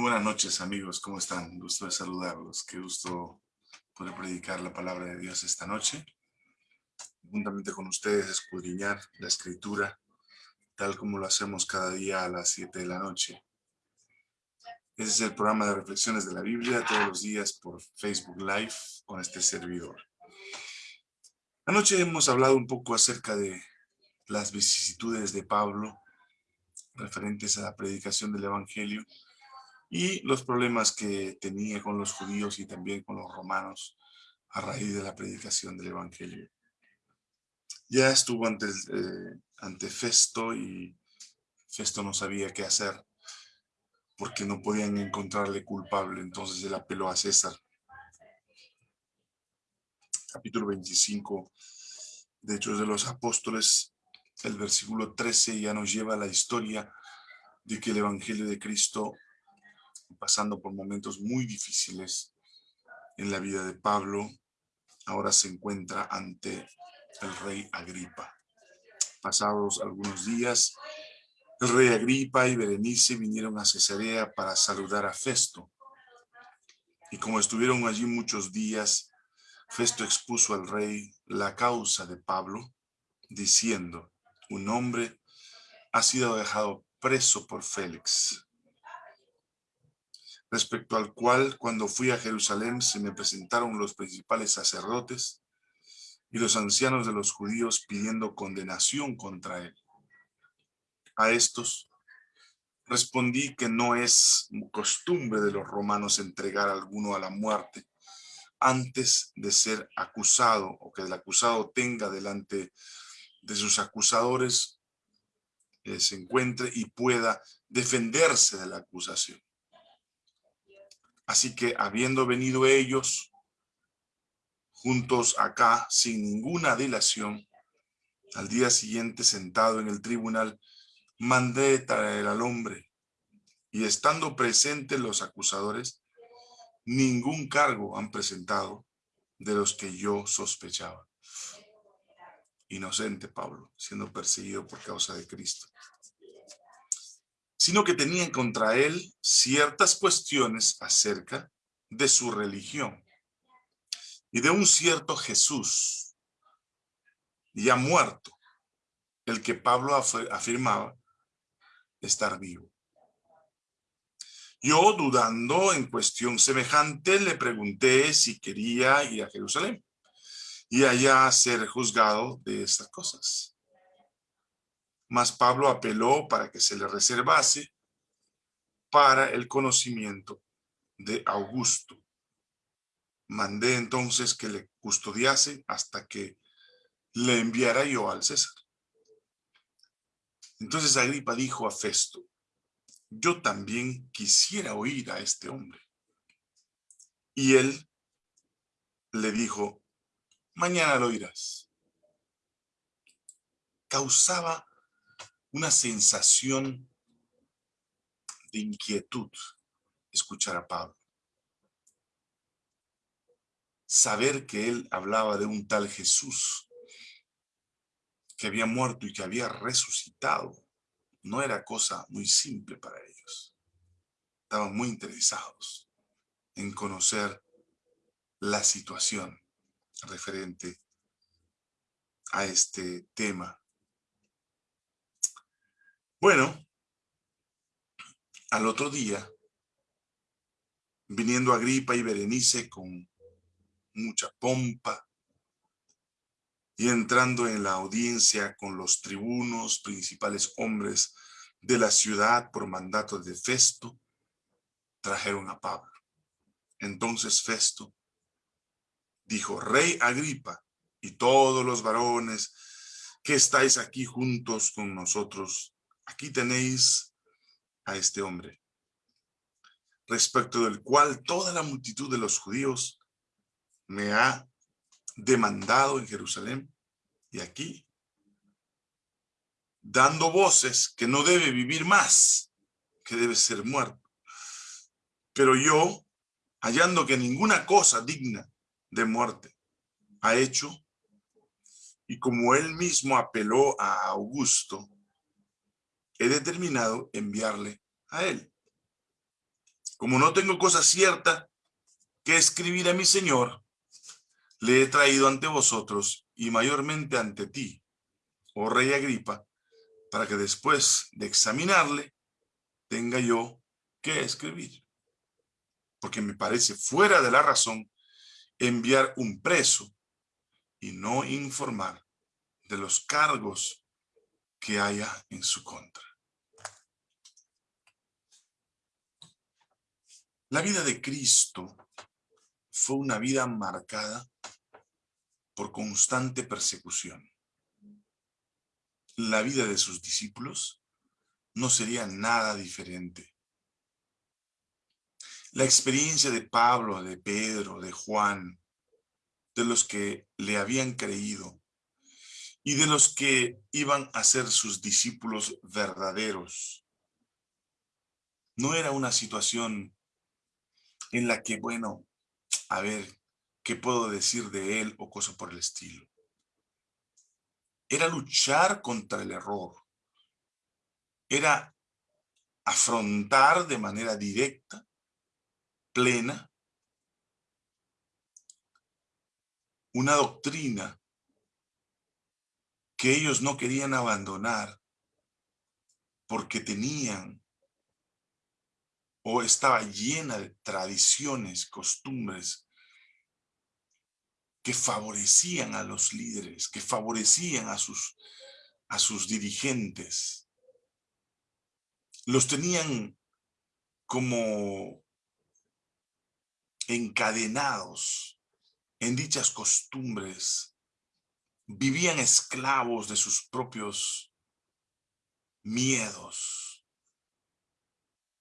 Muy buenas noches amigos, ¿cómo están? Gusto de saludarlos, qué gusto poder predicar la palabra de Dios esta noche. Juntamente con ustedes escudriñar la escritura, tal como lo hacemos cada día a las 7 de la noche. Ese es el programa de reflexiones de la Biblia, todos los días por Facebook Live con este servidor. Anoche hemos hablado un poco acerca de las vicisitudes de Pablo referentes a la predicación del Evangelio y los problemas que tenía con los judíos y también con los romanos a raíz de la predicación del Evangelio. Ya estuvo ante, eh, ante Festo y Festo no sabía qué hacer porque no podían encontrarle culpable, entonces él apeló a César. Capítulo 25 de Hechos de los Apóstoles, el versículo 13 ya nos lleva a la historia de que el Evangelio de Cristo pasando por momentos muy difíciles en la vida de Pablo, ahora se encuentra ante el rey Agripa. Pasados algunos días, el rey Agripa y Berenice vinieron a Cesarea para saludar a Festo. Y como estuvieron allí muchos días, Festo expuso al rey la causa de Pablo, diciendo, un hombre ha sido dejado preso por Félix, respecto al cual cuando fui a Jerusalén se me presentaron los principales sacerdotes y los ancianos de los judíos pidiendo condenación contra él. A estos respondí que no es costumbre de los romanos entregar a alguno a la muerte antes de ser acusado o que el acusado tenga delante de sus acusadores eh, se encuentre y pueda defenderse de la acusación. Así que habiendo venido ellos juntos acá sin ninguna dilación, al día siguiente sentado en el tribunal, mandé traer al hombre. Y estando presentes los acusadores, ningún cargo han presentado de los que yo sospechaba. Inocente Pablo, siendo perseguido por causa de Cristo sino que tenían contra él ciertas cuestiones acerca de su religión y de un cierto Jesús ya muerto, el que Pablo afirmaba estar vivo. Yo, dudando en cuestión semejante, le pregunté si quería ir a Jerusalén y allá ser juzgado de estas cosas. Mas Pablo apeló para que se le reservase para el conocimiento de Augusto. Mandé entonces que le custodiase hasta que le enviara yo al César. Entonces Agripa dijo a Festo, yo también quisiera oír a este hombre. Y él le dijo, mañana lo oirás. Causaba una sensación de inquietud escuchar a Pablo. Saber que él hablaba de un tal Jesús que había muerto y que había resucitado no era cosa muy simple para ellos. Estaban muy interesados en conocer la situación referente a este tema bueno, al otro día, viniendo Agripa y Berenice con mucha pompa y entrando en la audiencia con los tribunos, principales hombres de la ciudad por mandato de Festo, trajeron a Pablo. Entonces Festo dijo, Rey Agripa y todos los varones que estáis aquí juntos con nosotros, Aquí tenéis a este hombre, respecto del cual toda la multitud de los judíos me ha demandado en Jerusalén y aquí, dando voces que no debe vivir más, que debe ser muerto. Pero yo, hallando que ninguna cosa digna de muerte ha hecho, y como él mismo apeló a Augusto, he determinado enviarle a él. Como no tengo cosa cierta que escribir a mi Señor, le he traído ante vosotros y mayormente ante ti, oh rey Agripa, para que después de examinarle tenga yo que escribir. Porque me parece fuera de la razón enviar un preso y no informar de los cargos que haya en su contra. La vida de Cristo fue una vida marcada por constante persecución. La vida de sus discípulos no sería nada diferente. La experiencia de Pablo, de Pedro, de Juan, de los que le habían creído y de los que iban a ser sus discípulos verdaderos. No era una situación en la que, bueno, a ver, ¿qué puedo decir de él o cosa por el estilo? Era luchar contra el error. Era afrontar de manera directa, plena, una doctrina que ellos no querían abandonar porque tenían o estaba llena de tradiciones, costumbres que favorecían a los líderes, que favorecían a sus, a sus dirigentes. Los tenían como encadenados en dichas costumbres, vivían esclavos de sus propios miedos,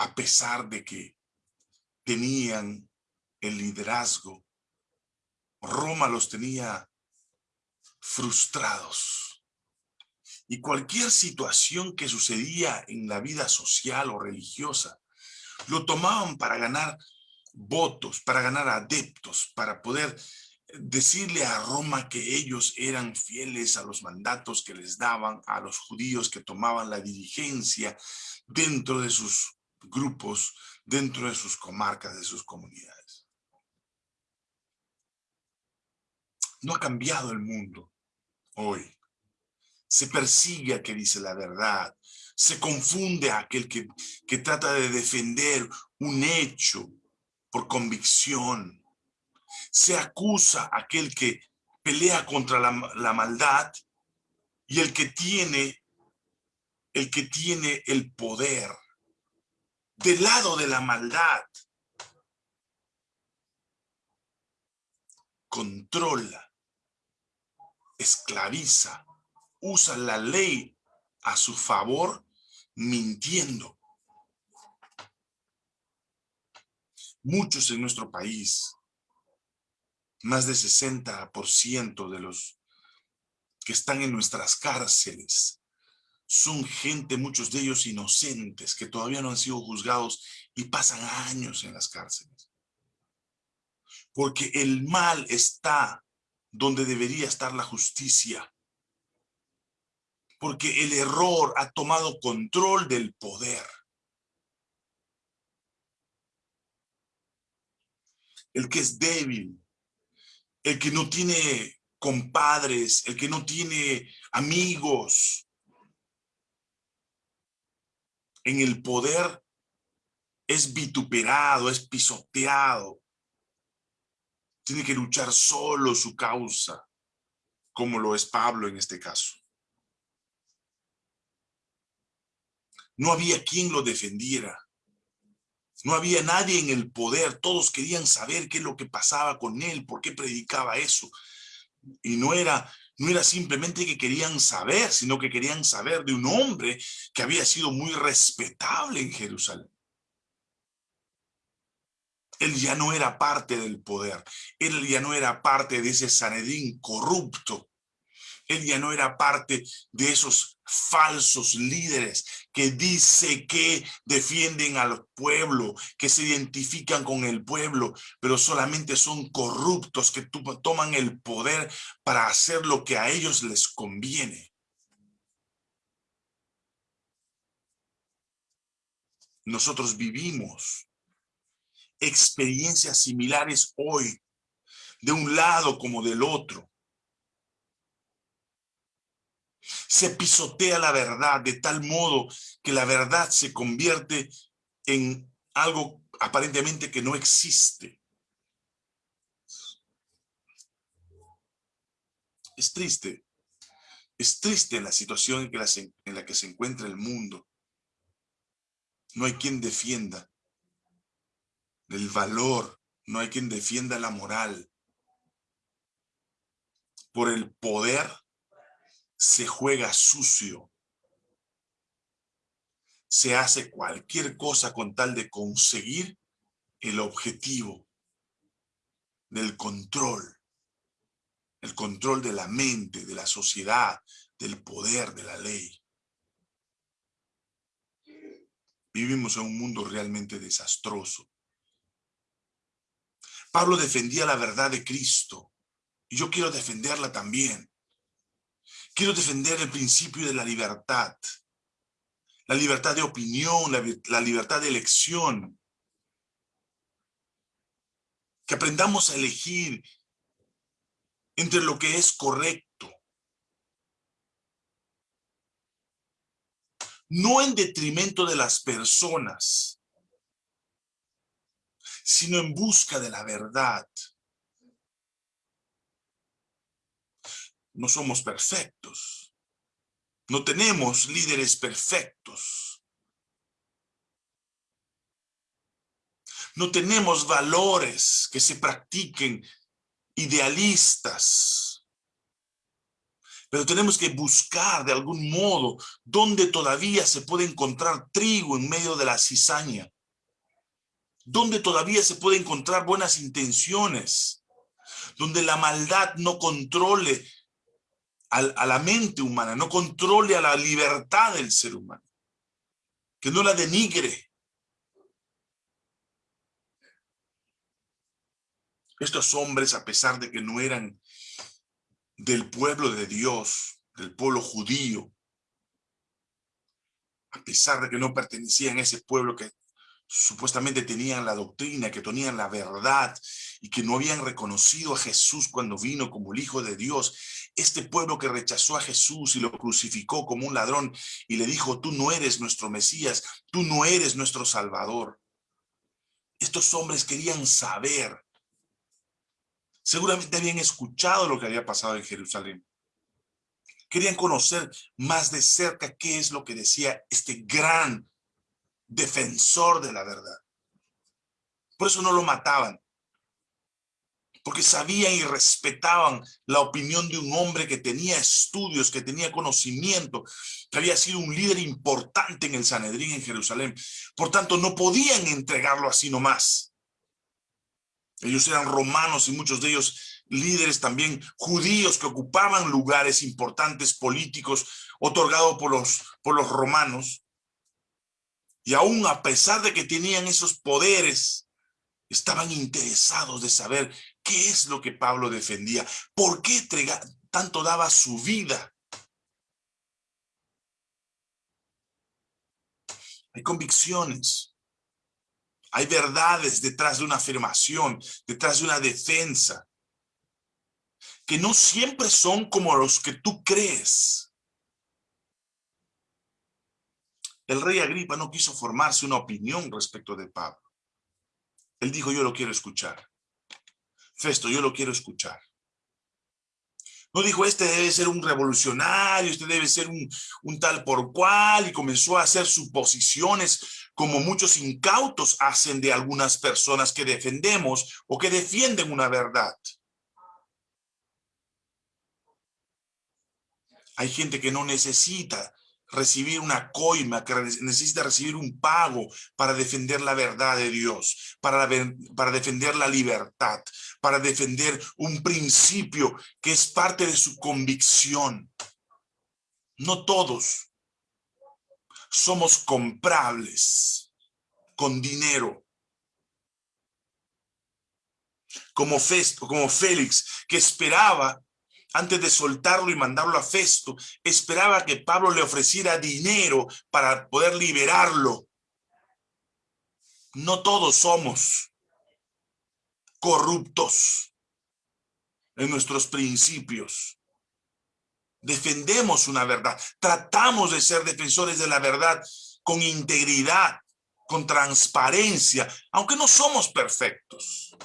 a pesar de que tenían el liderazgo. Roma los tenía frustrados. Y cualquier situación que sucedía en la vida social o religiosa, lo tomaban para ganar votos, para ganar adeptos, para poder decirle a Roma que ellos eran fieles a los mandatos que les daban a los judíos que tomaban la dirigencia dentro de sus grupos, dentro de sus comarcas, de sus comunidades. No ha cambiado el mundo hoy. Se persigue a que dice la verdad. Se confunde a aquel que, que trata de defender un hecho por convicción se acusa a aquel que pelea contra la, maldad y el que tiene el que tiene el poder del lado de la maldad controla, esclaviza, usa la ley a su favor mintiendo. Muchos en nuestro país más de 60% de los que están en nuestras cárceles son gente, muchos de ellos inocentes, que todavía no han sido juzgados y pasan años en las cárceles. Porque el mal está donde debería estar la justicia. Porque el error ha tomado control del poder. El que es débil el que no tiene compadres, el que no tiene amigos. En el poder es vituperado, es pisoteado. Tiene que luchar solo su causa, como lo es Pablo en este caso. No había quien lo defendiera. No había nadie en el poder, todos querían saber qué es lo que pasaba con él, por qué predicaba eso. Y no era, no era simplemente que querían saber, sino que querían saber de un hombre que había sido muy respetable en Jerusalén. Él ya no era parte del poder, él ya no era parte de ese Sanedín corrupto él ya no era parte de esos falsos líderes que dice que defienden al pueblo, que se identifican con el pueblo, pero solamente son corruptos que toman el poder para hacer lo que a ellos les conviene. Nosotros vivimos experiencias similares hoy, de un lado como del otro. Se pisotea la verdad de tal modo que la verdad se convierte en algo aparentemente que no existe. Es triste. Es triste la situación en, que en la que se encuentra el mundo. No hay quien defienda el valor, no hay quien defienda la moral. Por el poder se juega sucio. Se hace cualquier cosa con tal de conseguir el objetivo del control el control de la mente, de la sociedad, del poder, de la ley. Vivimos en un mundo realmente desastroso. Pablo defendía la verdad de Cristo y yo quiero defenderla también. Quiero defender el principio de la libertad, la libertad de opinión, la, libertad de elección. Que aprendamos a elegir entre lo que es correcto. No en detrimento de las personas, sino en busca de la verdad. No somos perfectos. No tenemos líderes perfectos. No tenemos valores que se practiquen idealistas. Pero tenemos que buscar de algún modo donde todavía se puede encontrar trigo en medio de la cizaña. Donde todavía se puede encontrar buenas intenciones. Donde la maldad no controle a la mente humana, no controle a la libertad del ser humano. Que no la denigre, Estos hombres, a pesar de que no eran del pueblo de Dios, del pueblo judío, a pesar de que no pertenecían a ese pueblo que supuestamente tenían la doctrina, que tenían la verdad y que no habían reconocido a Jesús cuando vino como el Hijo de Dios. Este pueblo que rechazó a Jesús y lo crucificó como un ladrón y le dijo, tú no eres nuestro Mesías, tú no eres nuestro Salvador. Estos hombres querían saber Seguramente habían escuchado lo que había pasado en Jerusalén. Querían conocer más de cerca qué es lo que decía este gran defensor de la verdad. Por eso no lo mataban. Porque sabían y respetaban la opinión de un hombre que tenía estudios, que tenía conocimiento, que había sido un líder importante en el Sanedrín en Jerusalén. Por tanto, no podían entregarlo así nomás. Ellos eran romanos y muchos de ellos líderes también judíos que ocupaban lugares importantes políticos otorgados por los, por los romanos. Y aún a pesar de que tenían esos poderes, estaban interesados de saber qué es lo que Pablo defendía, por qué tanto daba su vida. Hay convicciones hay verdades detrás de una afirmación, detrás de una defensa, que no siempre son como los que tú crees. El rey Agripa no quiso formarse una opinión respecto de Pablo. Él dijo, yo lo quiero escuchar. Festo, yo lo quiero escuchar. No dijo, este debe ser un revolucionario, este debe ser un, un, tal por cual, y comenzó a hacer suposiciones como muchos incautos hacen de algunas personas que defendemos o que defienden una verdad. Hay gente que no necesita recibir una coima, que necesita recibir un pago para defender la verdad de Dios, para, para defender la libertad, para defender un principio que es parte de su convicción. No todos somos comprables con dinero. Como, Festo, como Félix, que esperaba antes de soltarlo y mandarlo a Festo, esperaba que Pablo le ofreciera dinero para poder liberarlo. No todos somos corruptos en nuestros principios. Defendemos una verdad, tratamos de ser defensores de la verdad con integridad, con transparencia, aunque no somos perfectos.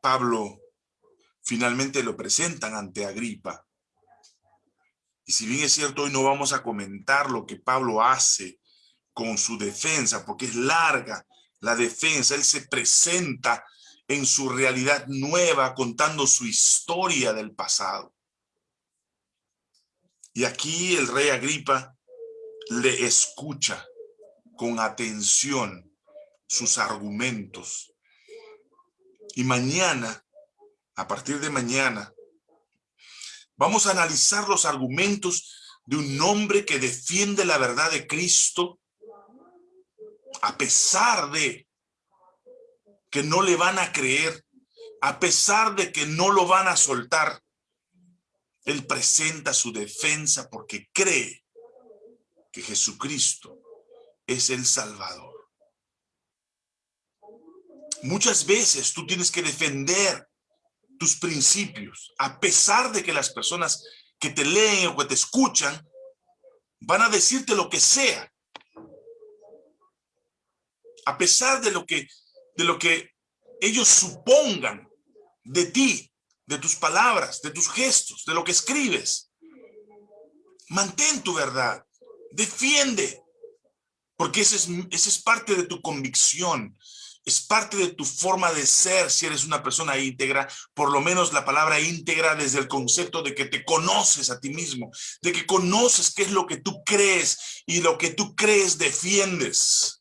Pablo finalmente lo presentan ante Agripa. Y si bien es cierto, hoy no vamos a comentar lo que Pablo hace con su defensa, porque es larga la defensa, él se presenta en su realidad nueva, contando su historia del pasado. Y aquí el rey Agripa le escucha con atención sus argumentos. Y mañana, a partir de mañana, vamos a analizar los argumentos de un hombre que defiende la verdad de Cristo a pesar de que no le van a creer, a pesar de que no lo van a soltar, él presenta su defensa porque cree que Jesucristo es el Salvador. Muchas veces tú tienes que defender tus principios, a pesar de que las personas que te leen o que te escuchan van a decirte lo que sea. A pesar de lo que, de lo que ellos supongan de ti, de tus palabras, de tus gestos, de lo que escribes. Mantén tu verdad, defiende, porque ese es, ese es parte de tu convicción, es parte de tu forma de ser si eres una persona íntegra, por lo menos la palabra íntegra desde el concepto de que te conoces a ti mismo, de que conoces qué es lo que tú crees y lo que tú crees defiendes.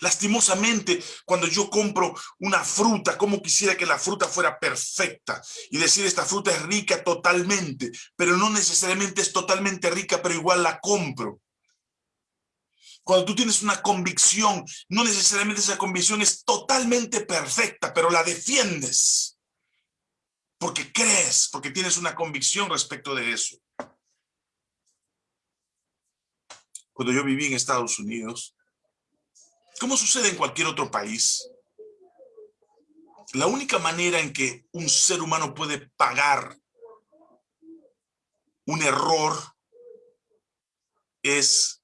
Lastimosamente, cuando yo compro una fruta, como quisiera que la fruta fuera perfecta y decir esta fruta es rica totalmente, pero no necesariamente es totalmente rica, pero igual la compro. Cuando tú tienes una convicción, no necesariamente esa convicción es totalmente perfecta, pero la defiendes. Porque crees, porque tienes una convicción respecto de eso. Cuando yo viví en Estados Unidos, como sucede en cualquier otro país, la única manera en que un ser humano puede pagar un error es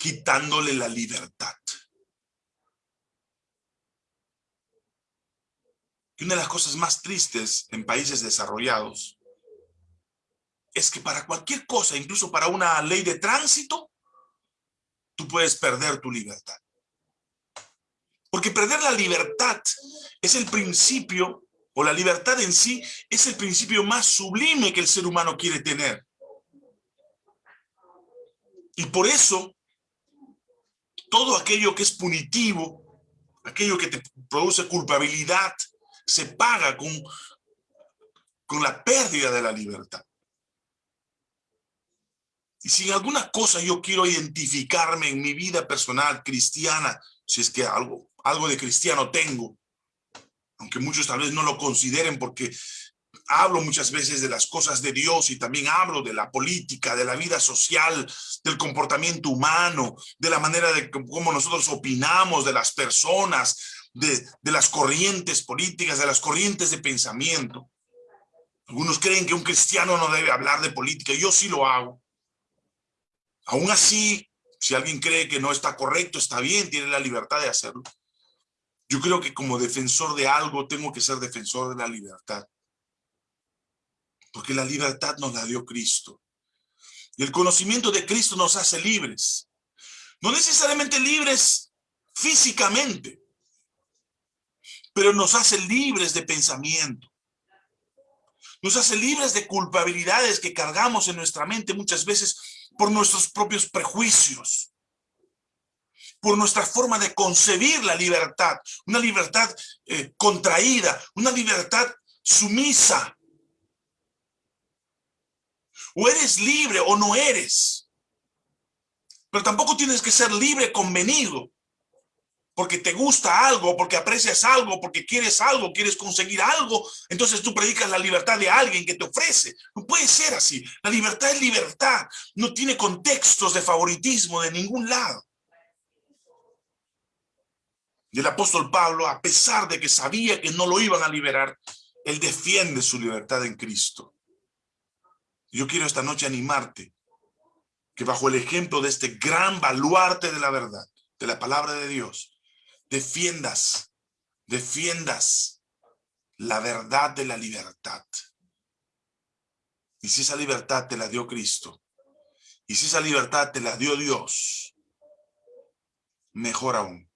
quitándole la libertad. Y una de las cosas más tristes en países desarrollados es que para cualquier cosa, incluso para una ley de tránsito, tú puedes perder tu libertad. Porque perder la libertad es el principio, o la libertad en sí, es el principio más sublime que el ser humano quiere tener. Y por eso, todo aquello que es punitivo, aquello que te produce culpabilidad, se paga con, con la pérdida de la libertad. Y si en alguna cosa yo quiero identificarme en mi vida personal cristiana, si es que algo algo de cristiano tengo, aunque muchos tal vez no lo consideren porque hablo muchas veces de las cosas de Dios y también hablo de la política, de la vida social, del comportamiento humano, de la manera de cómo nosotros opinamos de las personas, de, de las corrientes políticas, de las corrientes de pensamiento. Algunos creen que un cristiano no debe hablar de política, yo sí lo hago. Aún así, si alguien cree que no está correcto, está bien, tiene la libertad de hacerlo. Yo creo que como defensor de algo tengo que ser defensor de la libertad. Porque la libertad nos la dio Cristo. Y el conocimiento de Cristo nos hace libres. No necesariamente libres físicamente, pero nos hace libres de pensamiento. Nos hace libres de culpabilidades que cargamos en nuestra mente muchas veces por nuestros propios prejuicios por nuestra forma de concebir la libertad, una libertad eh, contraída, una libertad sumisa. O eres libre o no eres. Pero tampoco tienes que ser libre convenido. porque te gusta algo, porque aprecias algo, porque quieres algo, quieres conseguir algo, entonces tú predicas la libertad de alguien que te ofrece. No puede ser así. La libertad es libertad. No tiene contextos de favoritismo de ningún lado. Y el apóstol Pablo, a pesar de que sabía que no lo iban a liberar, él defiende su libertad en Cristo. Yo quiero esta noche animarte que bajo el ejemplo de este gran baluarte de la verdad, de la palabra de Dios, defiendas, defiendas la verdad de la libertad. Y si esa libertad te la dio Cristo, y si esa libertad te la dio Dios, mejor aún.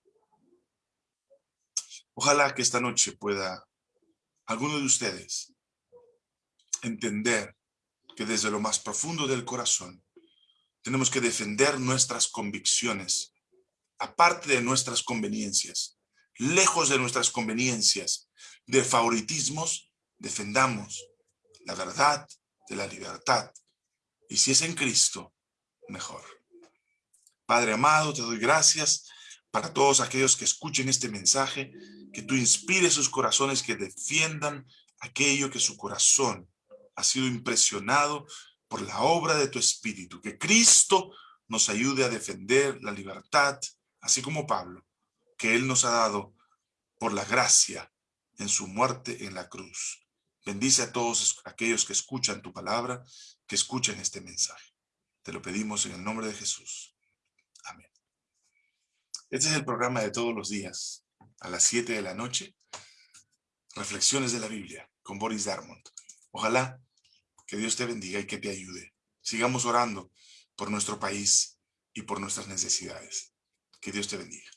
Ojalá que esta noche pueda alguno de ustedes entender que desde lo más profundo del corazón tenemos que defender nuestras convicciones aparte de nuestras conveniencias, lejos de nuestras conveniencias, de favoritismos, defendamos la verdad de la libertad. Y si es en Cristo, mejor. Padre amado, te doy gracias para todos aquellos que escuchen este mensaje, que tú inspires sus corazones, que defiendan aquello que su corazón ha sido impresionado por la obra de tu Espíritu, que Cristo nos ayude a defender la libertad, así como Pablo, que Él nos ha dado por la gracia en su muerte en la cruz. Bendice a todos aquellos que escuchan tu palabra, que escuchen este mensaje. Te lo pedimos en el nombre de Jesús. Amén. Este es el programa de todos los días, a las 7 de la noche. Reflexiones de la Biblia con Boris Darmont. Ojalá que Dios te bendiga y que te ayude. Sigamos orando por nuestro país y por nuestras necesidades. Que Dios te bendiga.